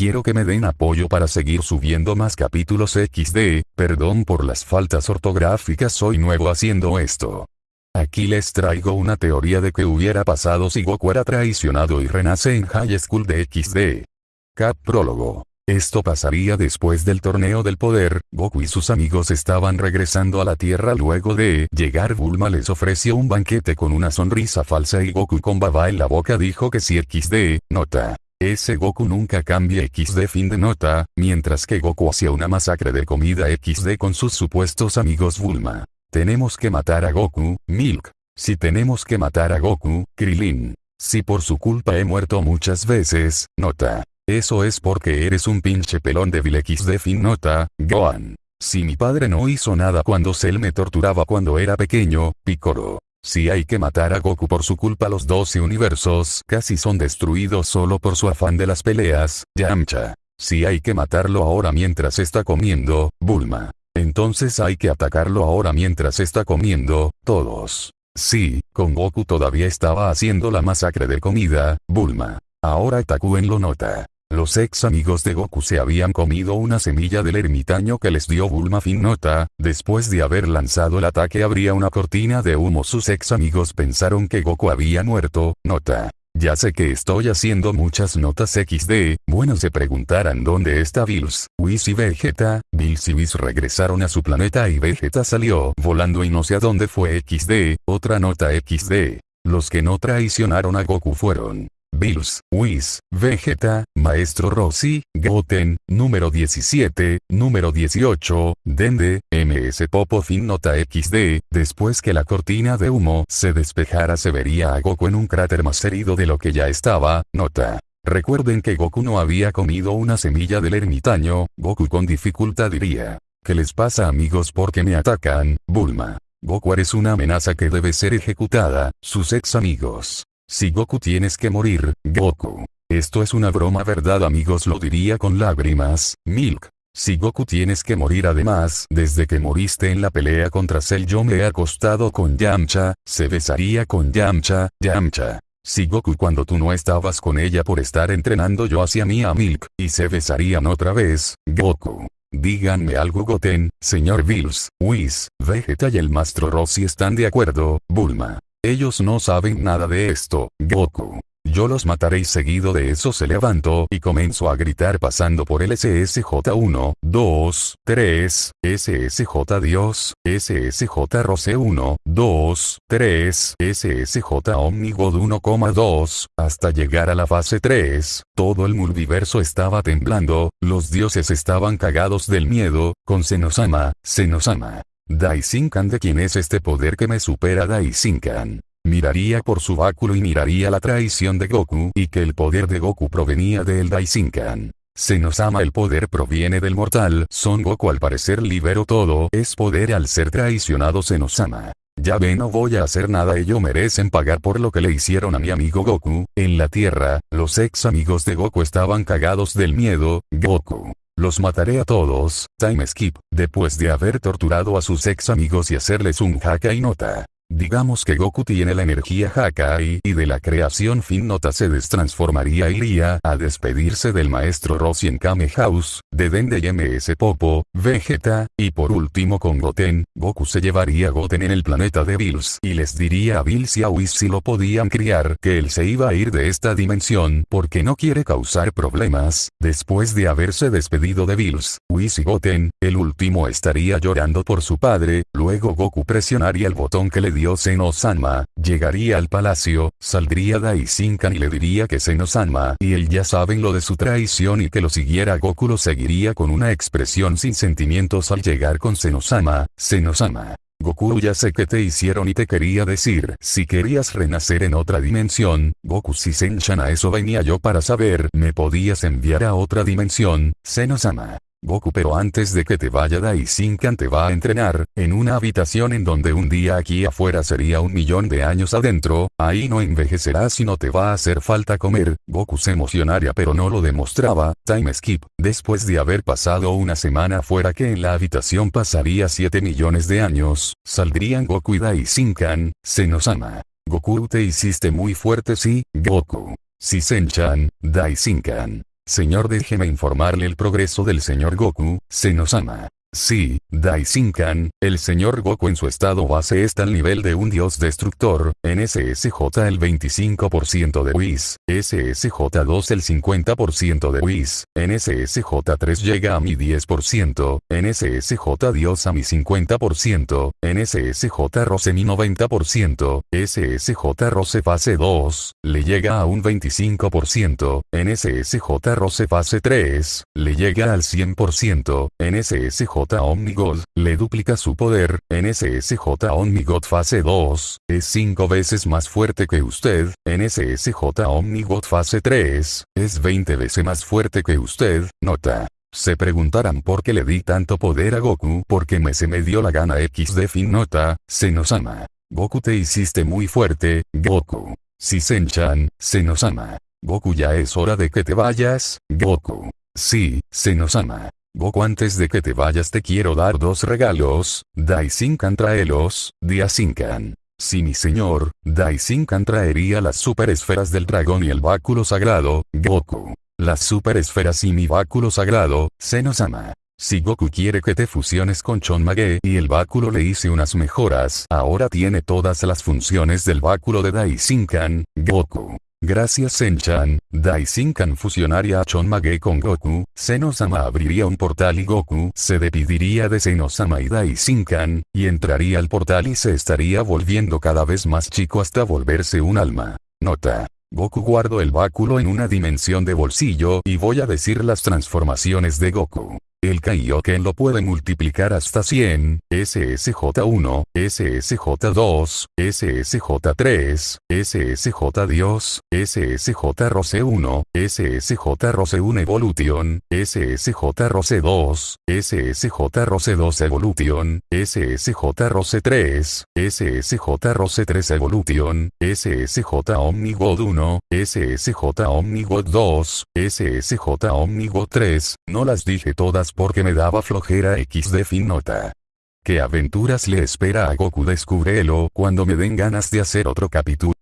Quiero que me den apoyo para seguir subiendo más capítulos XD, perdón por las faltas ortográficas soy nuevo haciendo esto. Aquí les traigo una teoría de qué hubiera pasado si Goku era traicionado y renace en High School de XD. Cap prólogo. Esto pasaría después del torneo del poder, Goku y sus amigos estaban regresando a la Tierra luego de llegar Bulma les ofreció un banquete con una sonrisa falsa y Goku con baba en la boca dijo que si XD, nota. Ese Goku nunca cambia XD fin de nota, mientras que Goku hacía una masacre de comida XD con sus supuestos amigos Bulma. Tenemos que matar a Goku, Milk. Si tenemos que matar a Goku, Krilin. Si por su culpa he muerto muchas veces, nota. Eso es porque eres un pinche pelón de XD fin nota, Gohan. Si mi padre no hizo nada cuando Cell me torturaba cuando era pequeño, Picoro. Si hay que matar a Goku por su culpa los 12 universos casi son destruidos solo por su afán de las peleas, Yamcha. Si hay que matarlo ahora mientras está comiendo, Bulma. Entonces hay que atacarlo ahora mientras está comiendo, todos. Sí, con Goku todavía estaba haciendo la masacre de comida, Bulma. Ahora Takuen lo nota. Los ex amigos de Goku se habían comido una semilla del ermitaño que les dio Bulma fin nota, después de haber lanzado el ataque habría una cortina de humo. Sus ex amigos pensaron que Goku había muerto, nota. Ya sé que estoy haciendo muchas notas XD, bueno se preguntarán dónde está Bills, Whis y Vegeta, Bills y Whis regresaron a su planeta y Vegeta salió volando y no sé a dónde fue XD, otra nota XD. Los que no traicionaron a Goku fueron Bills, Whis, Vegeta, Maestro Rossi, Goten, número 17, número 18, Dende, MS Popo fin nota XD, después que la cortina de humo se despejara se vería a Goku en un cráter más herido de lo que ya estaba, nota. Recuerden que Goku no había comido una semilla del ermitaño, Goku con dificultad diría. ¿Qué les pasa amigos porque me atacan, Bulma? Goku eres una amenaza que debe ser ejecutada, sus ex amigos. Si Goku tienes que morir, Goku. Esto es una broma verdad amigos lo diría con lágrimas, Milk. Si Goku tienes que morir además, desde que moriste en la pelea contra Cell yo me he acostado con Yamcha, se besaría con Yamcha, Yamcha. Si Goku cuando tú no estabas con ella por estar entrenando yo hacia mí a Milk, y se besarían otra vez, Goku. Díganme algo Goten, señor Bills, Whis, Vegeta y el Maestro Rossi están de acuerdo, Bulma. Ellos no saben nada de esto, Goku. Yo los mataré y seguido de eso se levantó y comenzó a gritar pasando por el SSJ1, 2, 3, SSJ Dios, SSJ Rose 1, 2, 3, SSJ Omnigod 1,2, hasta llegar a la fase 3, todo el multiverso estaba temblando, los dioses estaban cagados del miedo, con Senosama, Senosama. Daisinkan de quién es este poder que me supera Daisinkan. Miraría por su báculo y miraría la traición de Goku y que el poder de Goku provenía del Daisinkan. Se nos ama el poder proviene del mortal, Son Goku al parecer liberó todo, es poder al ser traicionado se nos ama. Ya ve no voy a hacer nada ellos merecen pagar por lo que le hicieron a mi amigo Goku, en la tierra, los ex amigos de Goku estaban cagados del miedo, Goku. Los mataré a todos, time skip, después de haber torturado a sus ex amigos y hacerles un jaca y nota. Digamos que Goku tiene la energía Hakai y de la creación fin nota se destransformaría iría a despedirse del maestro Rossi en Kame House, de Dende y MS Popo, Vegeta, y por último con Goten, Goku se llevaría a Goten en el planeta de Bills y les diría a Bills y a Whis si lo podían criar que él se iba a ir de esta dimensión porque no quiere causar problemas, después de haberse despedido de Bills, Whis y Goten, el último estaría llorando por su padre, luego Goku presionaría el botón que le dio Seno-sama, llegaría al palacio, saldría Daisinkan y le diría que Seno-sama y él ya saben lo de su traición y que lo siguiera Goku lo seguiría con una expresión sin sentimientos al llegar con Seno-sama, Seno-sama. Goku ya sé que te hicieron y te quería decir, si querías renacer en otra dimensión, Goku si Senchan a eso venía yo para saber, me podías enviar a otra dimensión, Seno-sama. Goku pero antes de que te vaya Daisinkan te va a entrenar, en una habitación en donde un día aquí afuera sería un millón de años adentro, ahí no envejecerás y no te va a hacer falta comer, Goku se emocionaría pero no lo demostraba, time skip, después de haber pasado una semana fuera que en la habitación pasaría 7 millones de años, saldrían Goku y Daisinkan, Senosama. Goku te hiciste muy fuerte sí, Goku. Si Senchan, Daisinkan. Señor déjeme informarle el progreso del señor Goku, se nos ama. Sí, Daisinkan, el señor Goku en su estado base está al nivel de un dios destructor, en SSJ el 25% de Whis, SSJ2 el 50% de Whis, en SSJ3 llega a mi 10%, en SSJ Dios a mi 50%, en SSJ Rose mi 90%, SSJ Rose fase 2, le llega a un 25%, en SSJ Rose fase 3, le llega al 100%, en SSJ Omnigod, le duplica su poder, NSSJ Omnigod fase 2, es 5 veces más fuerte que usted, NSSJ Omnigod fase 3, es 20 veces más fuerte que usted, nota. Se preguntarán por qué le di tanto poder a Goku porque me se me dio la gana X de fin nota, se nos ama. Goku te hiciste muy fuerte, Goku. Si Senchan, se nos ama. Goku ya es hora de que te vayas, Goku. Sí, se nos ama. Goku antes de que te vayas te quiero dar dos regalos, Daisinkan traelos, Diasinkan. Si mi señor, Daisinkan traería las superesferas del dragón y el báculo sagrado, Goku. Las superesferas y mi báculo sagrado, se nos ama. Si Goku quiere que te fusiones con Chonmage y el báculo le hice unas mejoras, ahora tiene todas las funciones del báculo de Daisinkan, Goku. Gracias Senchan, Daisinkan fusionaría a Chonmage con Goku, Senosama abriría un portal y Goku se despediría de Senosama y Daisinkan, y entraría al portal y se estaría volviendo cada vez más chico hasta volverse un alma. Nota. Goku guardo el báculo en una dimensión de bolsillo y voy a decir las transformaciones de Goku. El Kaioken lo puede multiplicar hasta 100, SSJ1, SSJ2, SSJ3, SSJ Dios, SSJ Rose 1, SSJ Rose 1 Evolution, SSJ Rose 2, SSJ Rose 2 Evolution, SSJ Rose 3, SSJ Rose 3 Evolution, SSJ Omnigod 1, SSJ Omnigod 2, SSJ Omnigod 3, no las dije todas porque me daba flojera X de fin nota. ¿Qué aventuras le espera a Goku? Descúbrelo cuando me den ganas de hacer otro capítulo.